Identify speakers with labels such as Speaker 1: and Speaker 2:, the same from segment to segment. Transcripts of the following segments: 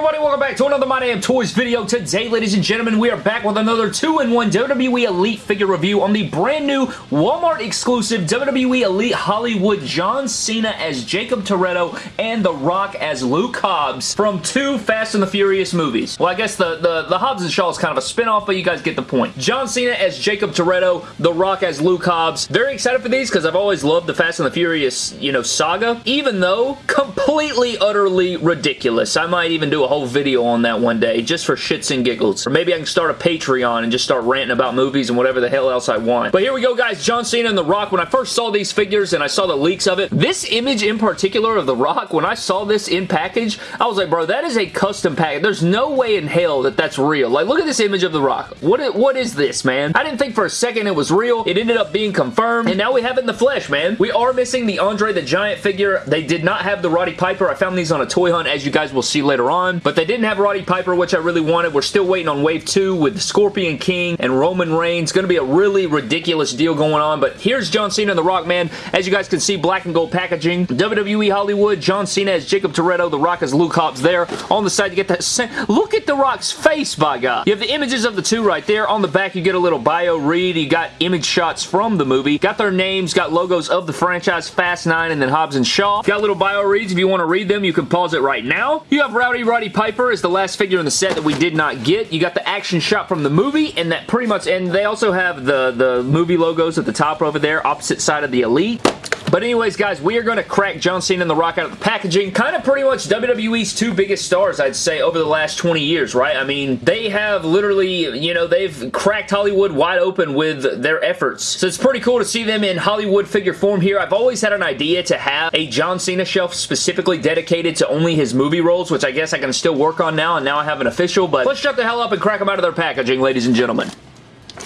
Speaker 1: everybody? Welcome back to another My Damn Toys video. Today, ladies and gentlemen, we are back with another 2-in-1 WWE Elite figure review on the brand new Walmart exclusive WWE Elite Hollywood John Cena as Jakob Toretto and The Rock as Luke Hobbs from two Fast and the Furious movies. Well, I guess the, the, the Hobbs and Shaw is kind of a spinoff, but you guys get the point. John Cena as Jakob Toretto, The Rock as Luke Hobbs. Very excited for these because I've always loved the Fast and the Furious, you know, saga, even though completely, utterly ridiculous. I might even do a whole video on that one day just for shits and giggles. Or maybe I can start a Patreon and just start ranting about movies and whatever the hell else I want. But here we go, guys. John Cena and The Rock. When I first saw these figures and I saw the leaks of it, this image in particular of The Rock, when I saw this in package, I was like, bro, that is a custom package. There's no way in hell that that's real. Like, look at this image of The Rock. What what is this, man? I didn't think for a second it was real. It ended up being confirmed, and now we have it in the flesh, man. We are missing the Andre the Giant figure. They did not have the Roddy Piper. I found these on a toy hunt, as you guys will see later on, but they didn't have Roddy Piper, which I really wanted. We're still waiting on Wave 2 with the Scorpion King and Roman Reigns. Going to be a really ridiculous deal going on, but here's John Cena and The Rock, man. As you guys can see, black and gold packaging. WWE Hollywood, John Cena as Jakob Toretto, The Rock as Luke Hobbs there. On the side, you get that... Look at The Rock's face, by God. You have the images of the two right there. On the back, you get a little bio read. You got image shots from the movie. Got their names, got logos of the franchise, Fast 9 and then Hobbs and Shaw. Got little bio reads. If you want to read them, you can pause it right now. You have Rowdy Roddy Piper is the last figure in the set that we did not get. You got the action shot from the movie, and that pretty much, and they also have the, the movie logos at the top over there, opposite side of the Elite. But anyways, guys, we are going to crack John Cena and The Rock out of the packaging. Kind of pretty much WWE's two biggest stars, I'd say, over the last 20 years, right? I mean, they have literally, you know, they've cracked Hollywood wide open with their efforts. So it's pretty cool to see them in Hollywood figure form here. I've always had an idea to have a John Cena shelf specifically dedicated to only his movie roles, which I guess I can still work on now, and now I have an official, but let's shut the hell up and crack them out of their packaging, ladies and gentlemen.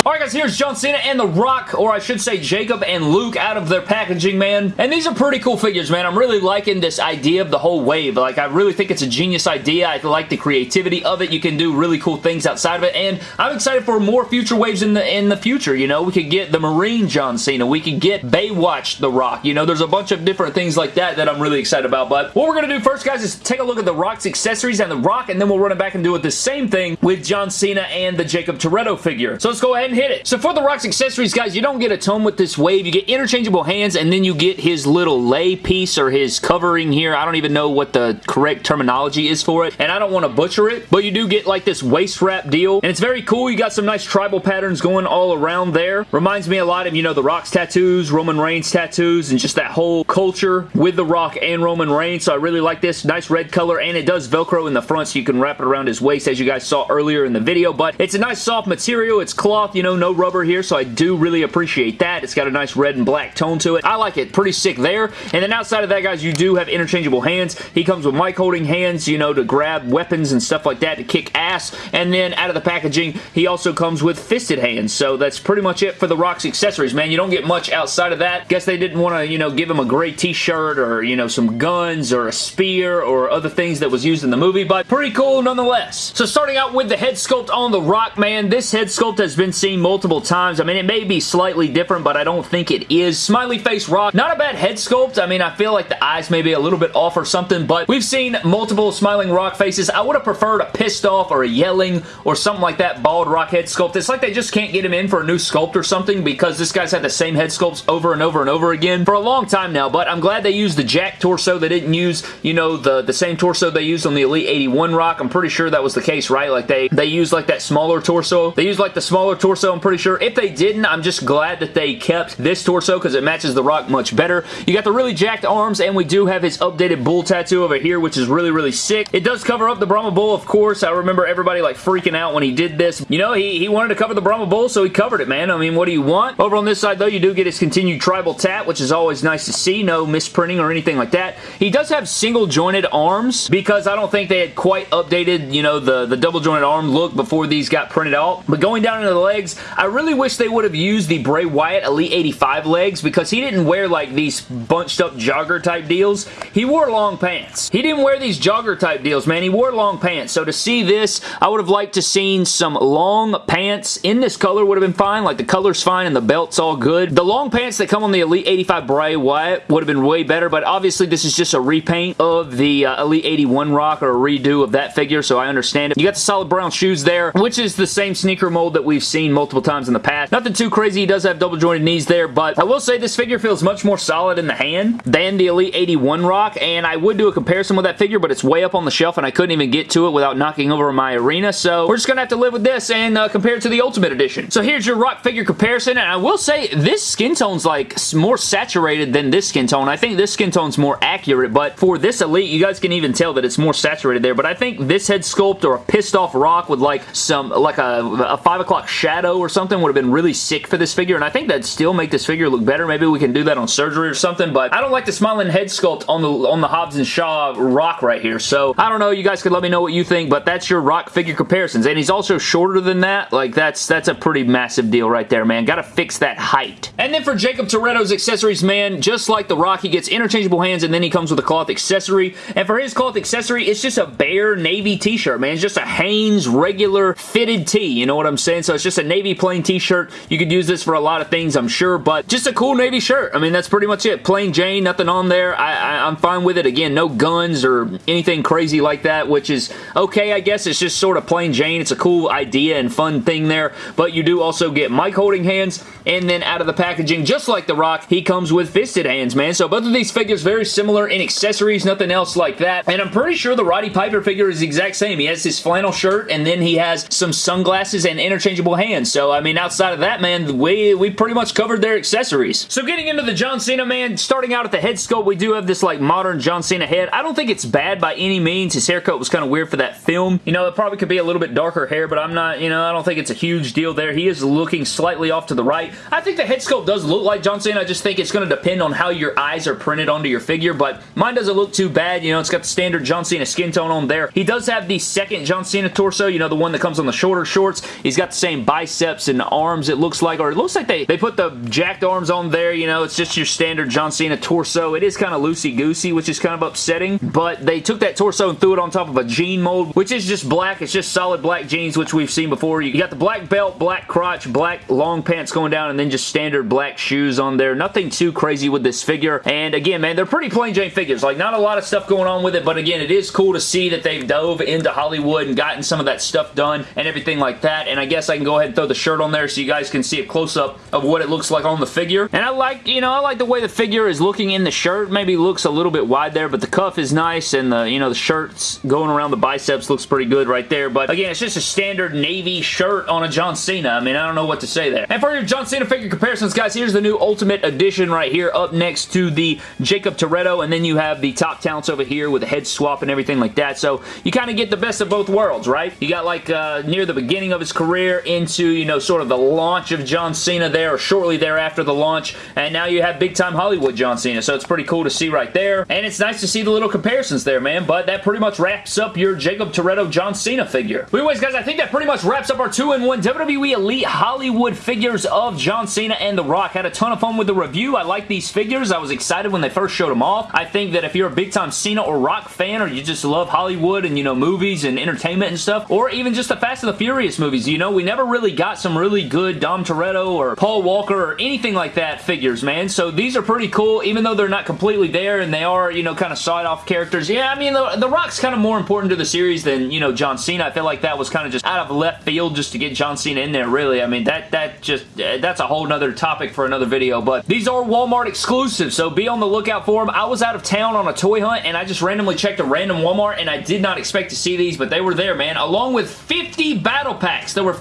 Speaker 1: Alright guys, here's John Cena and The Rock, or I should say Jakob and Luke out of their packaging, man. And these are pretty cool figures, man. I'm really liking this idea of the whole wave. Like, I really think it's a genius idea. I like the creativity of it. You can do really cool things outside of it, and I'm excited for more future waves in the in the future, you know? We could get the Marine John Cena. We could get Baywatch The Rock. You know, there's a bunch of different things like that that I'm really excited about, but what we're going to do first, guys, is take a look at The Rock's accessories and The Rock, and then we'll run it back and do it the same thing with John Cena and the Jakob Toretto figure. So let's go ahead hit it. So for The Rock's accessories, guys, you don't get a ton with this wave. You get interchangeable hands, and then you get his little lay piece or his covering here. I don't even know what the correct terminology is for it, and I don't want to butcher it, but you do get like this waist wrap deal, and it's very cool. You got some nice tribal patterns going all around there. Reminds me a lot of, you know, The Rock's tattoos, Roman Reigns tattoos, and just that whole culture with The Rock and Roman Reigns, so I really like this. Nice red color, and it does Velcro in the front, so you can wrap it around his waist, as you guys saw earlier in the video, but it's a nice soft material. It's cloth, you know, no rubber here, so I do really appreciate that. It's got a nice red and black tone to it. I like it. Pretty sick there. And then outside of that, guys, you do have interchangeable hands. He comes with mic holding hands, you know, to grab weapons and stuff like that to kick ass. And then out of the packaging, he also comes with fisted hands. So that's pretty much it for the Rock's accessories, man. You don't get much outside of that. Guess they didn't want to, you know, give him a gray t-shirt or, you know, some guns or a spear or other things that was used in the movie, but pretty cool nonetheless. So starting out with the head sculpt on the Rock, man, this head sculpt has been seen multiple times. I mean, it may be slightly different, but I don't think it is. Smiley face rock, not a bad head sculpt. I mean, I feel like the eyes may be a little bit off or something, but we've seen multiple smiling rock faces. I would have preferred a pissed off or a yelling or something like that bald rock head sculpt. It's like they just can't get him in for a new sculpt or something because this guy's had the same head sculpts over and over and over again for a long time now, but I'm glad they used the Jack torso. They didn't use, you know, the, the same torso they used on the Elite 81 rock. I'm pretty sure that was the case, right? Like they, they used like that smaller torso. They used like the smaller torso, I'm pretty sure. If they didn't, I'm just glad that they kept this torso because it matches The Rock much better. You got the really jacked arms, and we do have his updated bull tattoo over here, which is really, really sick. It does cover up the Brahma Bull, of course. I remember everybody like freaking out when he did this. You know, he, he wanted to cover the Brahma Bull, so he covered it, man. I mean, what do you want? Over on this side, though, you do get his continued tribal tat, which is always nice to see. No misprinting or anything like that. He does have single jointed arms because I don't think they had quite updated, you know, the, the double jointed arm look before these got printed out. But going down into the legs. I really wish they would have used the Bray Wyatt Elite 85 legs because he didn't wear like these bunched up jogger type deals. He wore long pants. He didn't wear these jogger type deals, man. He wore long pants. So to see this, I would have liked to seen some long pants in this color would have been fine. Like the color's fine and the belt's all good. The long pants that come on the Elite 85 Bray Wyatt would have been way better, but obviously this is just a repaint of the uh, Elite 81 Rock or a redo of that figure, so I understand it. You got the solid brown shoes there, which is the same sneaker mold that we've seen multiple times in the past. Nothing too crazy. He does have double jointed knees there, but I will say this figure feels much more solid in the hand than the Elite 81 Rock, and I would do a comparison with that figure, but it's way up on the shelf, and I couldn't even get to it without knocking over my arena, so we're just going to have to live with this and uh, compare it to the Ultimate Edition. So here's your Rock figure comparison, and I will say this skin tone's like more saturated than this skin tone. I think this skin tone's more accurate, but for this Elite, you guys can even tell that it's more saturated there, but I think this head sculpt or a pissed off Rock with like some, like a, a 5 o'clock shadow or something would have been really sick for this figure, and I think that'd still make this figure look better. Maybe we can do that on surgery or something, but I don't like the smiling head sculpt on the on the Hobbs and Shaw Rock right here, so I don't know. You guys could let me know what you think, but that's your Rock figure comparisons, and he's also shorter than that. Like, that's that's a pretty massive deal right there, man. Gotta fix that height. And then for Jakob Toretto's accessories, man, just like the Rock, he gets interchangeable hands, and then he comes with a cloth accessory, and for his cloth accessory, it's just a bare navy t-shirt, man. It's just a Hanes regular fitted tee, you know what I'm saying? So it's just a navy plain t-shirt. You could use this for a lot of things, I'm sure, but just a cool navy shirt. I mean, that's pretty much it. Plain Jane, nothing on there. I, I'm fine with it. Again, no guns or anything crazy like that, which is okay, I guess. It's just sort of plain Jane. It's a cool idea and fun thing there, but you do also get mic holding hands, and then out of the packaging, just like The Rock, he comes with fisted hands, man. So both of these figures very similar in accessories, nothing else like that, and I'm pretty sure the Roddy Piper figure is the exact same. He has his flannel shirt, and then he has some sunglasses and interchangeable hands. So, I mean, outside of that, man, we, we pretty much covered their accessories. So getting into the John Cena, man, starting out at the head sculpt, we do have this, like, modern John Cena head. I don't think it's bad by any means. His haircut was kind of weird for that film. You know, it probably could be a little bit darker hair, but I'm not, you know, I don't think it's a huge deal there. He is looking slightly off to the right. I think the head sculpt does look like John Cena. I just think it's going to depend on how your eyes are printed onto your figure, but mine doesn't look too bad. You know, it's got the standard John Cena skin tone on there. He does have the second John Cena torso, you know, the one that comes on the shorter shorts. He's got the same biceps and arms, it looks like, or it looks like they, they put the jacked arms on there, you know, it's just your standard John Cena torso. It is kind of loosey-goosey, which is kind of upsetting, but they took that torso and threw it on top of a jean mold, which is just black. It's just solid black jeans, which we've seen before. You got the black belt, black crotch, black long pants going down, and then just standard black shoes on there. Nothing too crazy with this figure, and again, man, they're pretty plain Jane figures. Like, not a lot of stuff going on with it, but again, it is cool to see that they've dove into Hollywood and gotten some of that stuff done and everything like that, and I guess I can go ahead and throw the shirt on there so you guys can see a close-up of what it looks like on the figure, and I like, you know, I like the way the figure is looking in the shirt. Maybe looks a little bit wide there, but the cuff is nice, and the, you know, the shirt's going around the biceps looks pretty good right there, but again, it's just a standard navy shirt on a John Cena. I mean, I don't know what to say there. And for your John Cena figure comparisons, guys, here's the new Ultimate Edition right here up next to the Jakob Toretto, and then you have the top talents over here with the head swap and everything like that, so you kind of get the best of both worlds, right? You got like uh, near the beginning of his career into, you know, sort of the launch of John Cena there, or shortly thereafter the launch, and now you have big time Hollywood John Cena, so it's pretty cool to see right there, and it's nice to see the little comparisons there, man, but that pretty much wraps up your Jakob Toretto John Cena figure. But anyways, guys, I think that pretty much wraps up our 2-in-1 WWE Elite Hollywood figures of John Cena and The Rock. Had a ton of fun with the review. I like these figures. I was excited when they first showed them off. I think that if you're a big time Cena or Rock fan, or you just love Hollywood and, you know, movies and entertainment and stuff, or even just the Fast and the Furious movies, you know, we never really got some really good Dom Toretto or Paul Walker or anything like that figures, man. So these are pretty cool, even though they're not completely there and they are, you know, kind of side-off characters. Yeah, I mean, the, the Rock's kind of more important to the series than, you know, John Cena. I feel like that was kind of just out of left field just to get John Cena in there, really. I mean, that, that just, uh, that's a whole nother topic for another video, but these are Walmart exclusives, so be on the lookout for them. I was out of town on a toy hunt, and I just randomly checked a random Walmart, and I did not expect to see these, but they were there, man, along with 50 battle packs. There were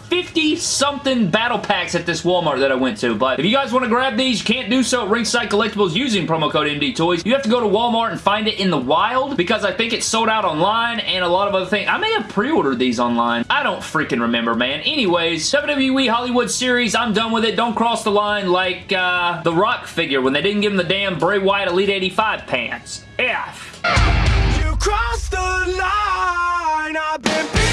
Speaker 1: 50-something battle packs at this Walmart that I went to, but if you guys want to grab these, you can't do so at Ringside Collectibles using promo code MD Toys. You have to go to Walmart and find it in the wild, because I think it's sold out online, and a lot of other things. I may have pre-ordered these online. I don't freaking remember, man. Anyways, WWE Hollywood Series, I'm done with it. Don't cross the line like uh, the Rock figure when they didn't give him the damn Bray Wyatt Elite 85 pants. F.
Speaker 2: You crossed the line, I've been